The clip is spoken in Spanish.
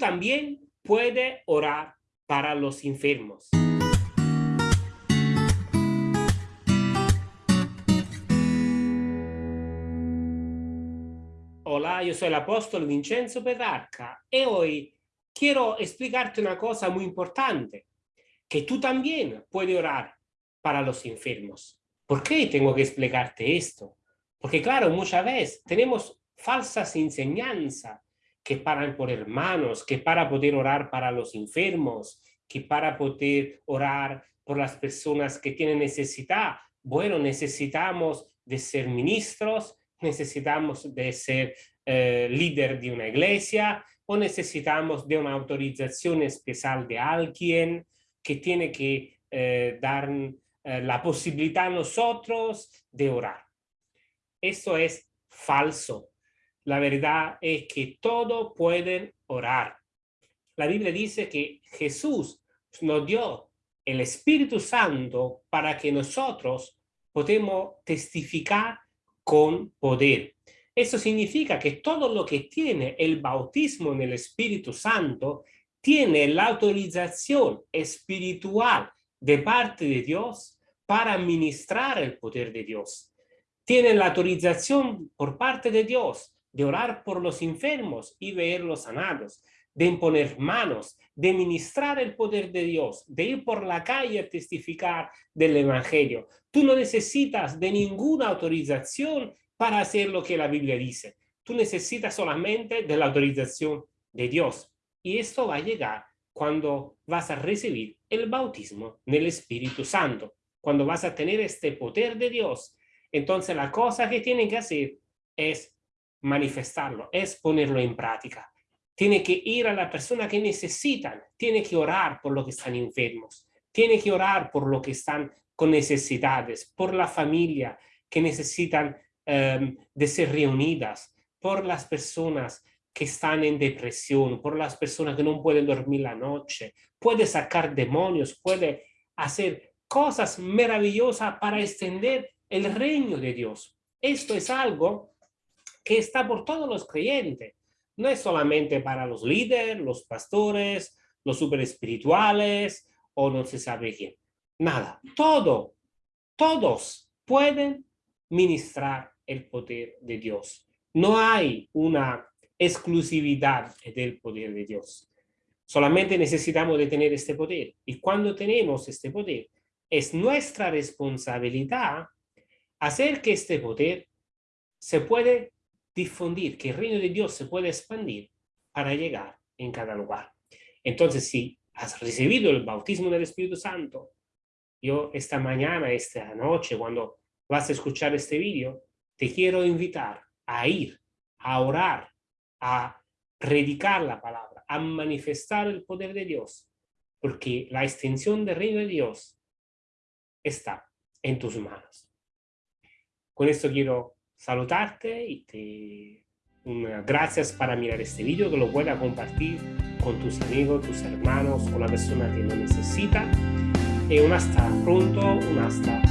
también puedes orar para los enfermos. Hola, yo soy el apóstol Vincenzo Petrarca y hoy quiero explicarte una cosa muy importante, que tú también puedes orar para los enfermos. ¿Por qué tengo que explicarte esto? Porque claro, muchas veces tenemos falsas enseñanzas que para por hermanos, que para poder orar para los enfermos, que para poder orar por las personas que tienen necesidad. Bueno, necesitamos de ser ministros, necesitamos de ser eh, líder de una iglesia o necesitamos de una autorización especial de alguien que tiene que eh, dar eh, la posibilidad a nosotros de orar. Eso es falso. La verdad es que todos pueden orar. La Biblia dice que Jesús nos dio el Espíritu Santo para que nosotros podamos testificar con poder. Eso significa que todo lo que tiene el bautismo en el Espíritu Santo tiene la autorización espiritual de parte de Dios para ministrar el poder de Dios. Tiene la autorización por parte de Dios de orar por los enfermos y verlos sanados, de imponer manos, de ministrar el poder de Dios, de ir por la calle a testificar del Evangelio. Tú no necesitas de ninguna autorización para hacer lo que la Biblia dice. Tú necesitas solamente de la autorización de Dios. Y esto va a llegar cuando vas a recibir el bautismo en el Espíritu Santo. Cuando vas a tener este poder de Dios, entonces la cosa que tienen que hacer es manifestarlo, es ponerlo en práctica. Tiene que ir a la persona que necesitan, tiene que orar por los que están enfermos, tiene que orar por los que están con necesidades, por la familia que necesitan em, de ser reunidas, por las personas que están en depresión, por las personas que no pueden dormir la noche, puede sacar demonios, puede hacer cosas maravillosas para extender el reino de Dios. Esto es algo que está por todos los creyentes. No es solamente para los líderes, los pastores, los super espirituales o no se sabe quién. Nada, todo, todos pueden ministrar el poder de Dios. No hay una exclusividad del poder de Dios. Solamente necesitamos de tener este poder. Y cuando tenemos este poder, es nuestra responsabilidad hacer que este poder se puede difundir, que el reino de Dios se puede expandir para llegar en cada lugar. Entonces, si has recibido el bautismo del Espíritu Santo, yo esta mañana, esta noche, cuando vas a escuchar este vídeo, te quiero invitar a ir, a orar, a predicar la palabra, a manifestar el poder de Dios, porque la extensión del reino de Dios está en tus manos. Con esto quiero saludarte y te gracias para mirar este video, que lo pueda compartir con tus amigos, tus hermanos, con la persona que lo necesita. Y un hasta pronto, hasta